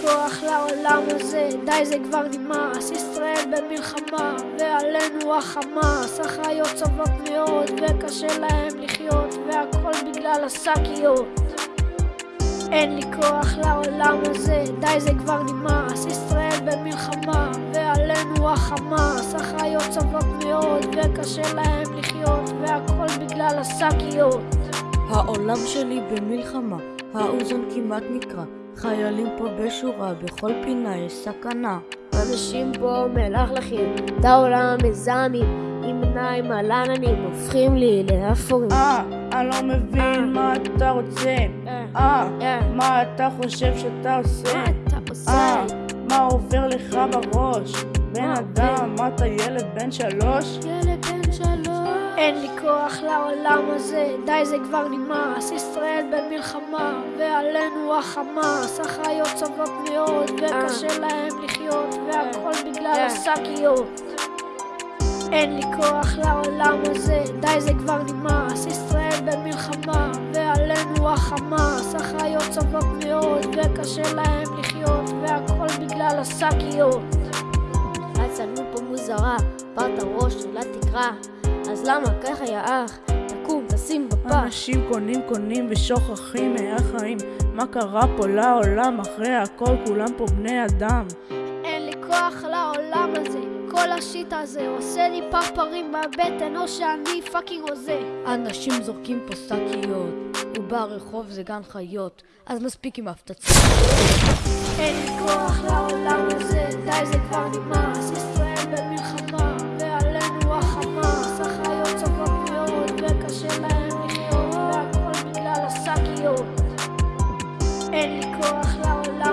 כוח לעולם הזה, די זה כבר נמאס, ישראל במלחמה, ועלינו החמאס, החיות סובלות מאוד, וקשה להם לחיות, והכל בגלל השקיות. אין לי כוח לעולם הזה, די זה כבר נמאס, ישראל במלחמה, ועלינו החמאס, החיות סובלות מאוד, וקשה להם לחיות, והכל בגלל השקיות. העולם שלי במלחמה, האוזן כמעט נקרע, חיילים פה בשורה, בכל פינה יש סכנה. אנשים פה מלכלכים, את העולם מזהמים, עם עיניים על עננים, הופכים לי לאפורים. אה, אני לא מבין מה אתה רוצה. אה, מה אתה חושב שאתה עושה? אתה עושה? אה, מה עובר לך בראש? בן אדם, מה אתה ילד בן שלוש? ילד בן שלוש. אין לי כוח לעולם הזה, די זה כבר נמאס, ישראל במלחמה, ועלינו החמאס, החיות סובלות מאוד, וקשה להם לחיות, והכל בגלל השקיות. אין לי כוח לעולם הזה, די זה כבר נמאס, ישראל במלחמה, ועלינו החמאס, החיות סובלות מאוד, וקשה להם לחיות, והכל בגלל השקיות. הצלנו פה מוזרה, פרת ראש של התקרה. אז למה ככה יא אח? תקום, תשים בפה. אנשים קונים קונים ושוכחים מהחיים מה קרה פה לעולם אחרי הכל כולם פה בני אדם אין לי כוח לעולם הזה, כל השיט הזה עושה לי פרפרים בבטן או שאני פאקינג הוזה. אנשים זורקים פה שקיות, וברחוב זה גן חיות, אז מספיק עם ההפצצות. אין לי כוח לעולם הזה, די זה כבר El corazón la